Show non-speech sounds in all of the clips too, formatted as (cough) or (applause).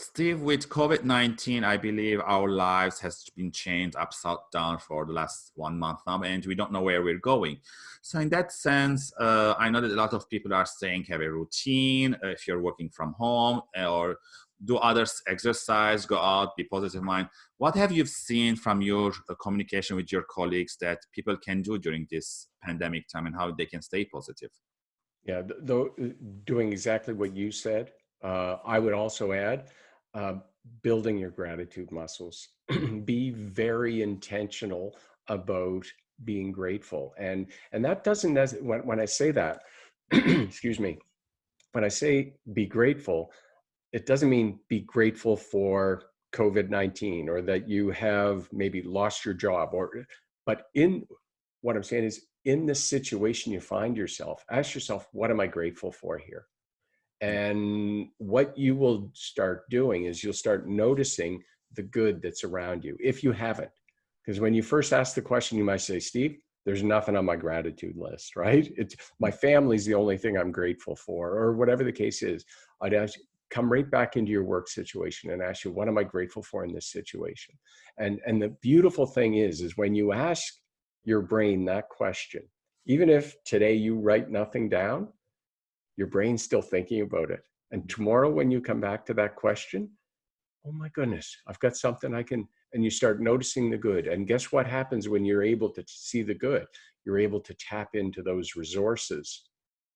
Steve, with COVID-19, I believe our lives has been changed upside down for the last one month now, and we don't know where we're going. So in that sense, uh, I know that a lot of people are saying have a routine uh, if you're working from home or do others exercise, go out, be positive mind. What have you seen from your uh, communication with your colleagues that people can do during this pandemic time and how they can stay positive? Yeah, though doing exactly what you said, uh, I would also add, uh, building your gratitude muscles. (clears throat) Be very intentional about being grateful. And, and that doesn't, when, when I say that, (clears throat) excuse me, when I say be grateful, it doesn't mean be grateful for COVID-19 or that you have maybe lost your job or, but in what I'm saying is in the situation you find yourself, ask yourself, what am I grateful for here? And what you will start doing is you'll start noticing the good that's around you if you haven't. Because when you first ask the question, you might say, Steve, there's nothing on my gratitude list, right? It's my family's the only thing I'm grateful for, or whatever the case is. I'd ask come right back into your work situation and ask you, what am I grateful for in this situation? And, and the beautiful thing is, is when you ask your brain that question, even if today you write nothing down, your brain's still thinking about it. And tomorrow when you come back to that question, oh my goodness, I've got something I can, and you start noticing the good. And guess what happens when you're able to see the good? You're able to tap into those resources,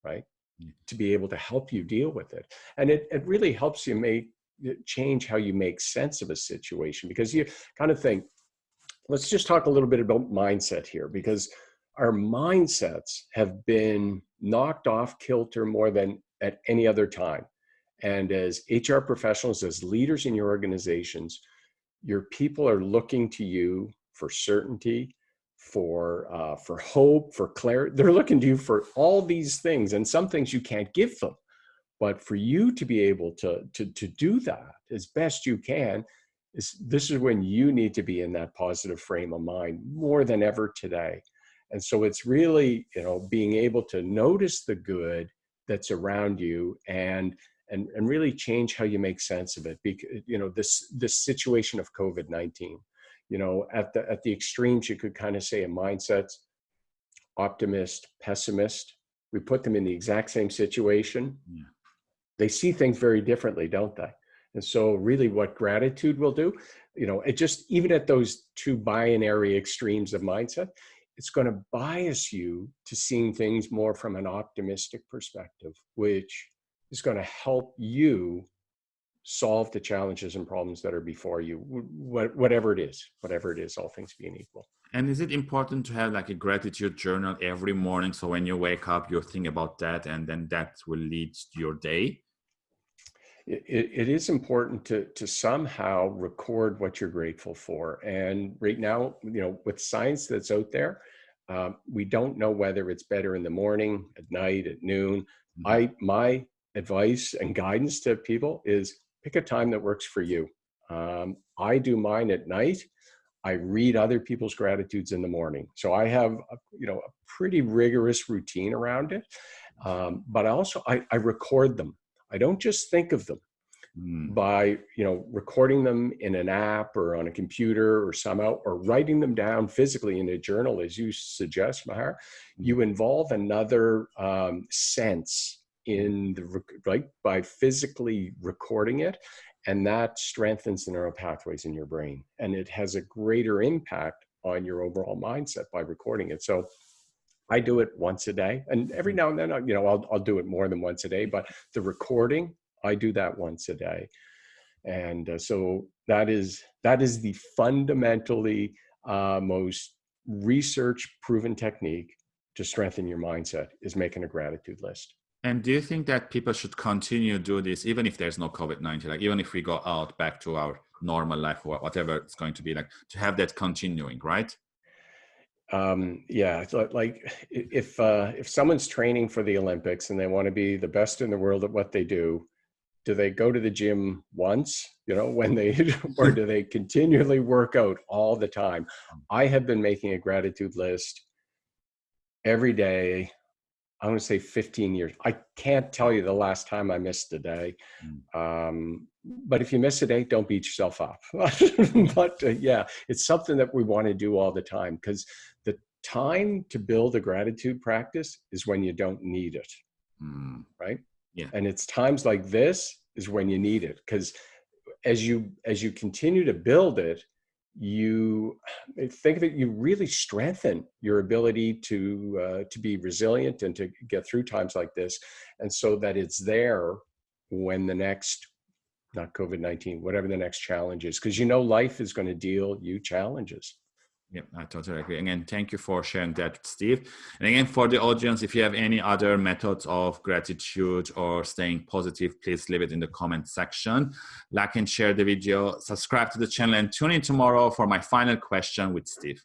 right? Mm. To be able to help you deal with it. And it, it really helps you make, change how you make sense of a situation because you kind of think, let's just talk a little bit about mindset here because our mindsets have been knocked off kilter more than at any other time. And as HR professionals, as leaders in your organizations, your people are looking to you for certainty, for uh, for hope, for clarity. They're looking to you for all these things, and some things you can't give them. But for you to be able to to to do that as best you can, is this is when you need to be in that positive frame of mind more than ever today. And so it's really, you know, being able to notice the good that's around you and and and really change how you make sense of it. Because you know this this situation of COVID nineteen, you know, at the at the extremes, you could kind of say a mindset, optimist, pessimist. We put them in the exact same situation. Yeah. They see things very differently, don't they? And so, really, what gratitude will do, you know, it just even at those two binary extremes of mindset, it's going to bias you to seeing things more from an optimistic perspective, which is going to help you solve the challenges and problems that are before you, whatever it is, whatever it is, all things being equal. And is it important to have like a gratitude journal every morning? So when you wake up, you think about that and then that will lead to your day? It, it is important to, to somehow record what you're grateful for. And right now, you know, with science that's out there, um, we don't know whether it's better in the morning, at night, at noon. Mm -hmm. I my advice and guidance to people is pick a time that works for you. Um, I do mine at night. I read other people's gratitudes in the morning. So I have, a, you know, a pretty rigorous routine around it. Um, but also I, I record them. I don't just think of them mm. by, you know, recording them in an app or on a computer or somehow, or writing them down physically in a journal, as you suggest, Mahar. Mm. You involve another um, sense in the right by physically recording it and that strengthens the neural pathways in your brain and it has a greater impact on your overall mindset by recording it so i do it once a day and every now and then you know i'll, I'll do it more than once a day but the recording i do that once a day. And uh, so that is that is the fundamentally uh, most research proven technique to strengthen your mindset is making a gratitude list. And do you think that people should continue to do this even if there's no COVID-19, like even if we go out back to our normal life or whatever it's going to be like, to have that continuing, right? Um, yeah, like if uh, if someone's training for the Olympics and they want to be the best in the world at what they do, do they go to the gym once, you know, when they, (laughs) or do they continually work out all the time? I have been making a gratitude list every day I'm going to say 15 years. I can't tell you the last time I missed a day. Mm. Um, but if you miss a day, don't beat yourself up. (laughs) but uh, yeah, it's something that we want to do all the time because the time to build a gratitude practice is when you don't need it. Mm. Right. Yeah. And it's times like this is when you need it because as you as you continue to build it, you think that you really strengthen your ability to uh, to be resilient and to get through times like this and so that it's there when the next not covid-19 whatever the next challenge is because you know life is going to deal you challenges Yep, I totally agree. Again, thank you for sharing that, Steve. And again, for the audience, if you have any other methods of gratitude or staying positive, please leave it in the comment section. Like and share the video, subscribe to the channel, and tune in tomorrow for my final question with Steve.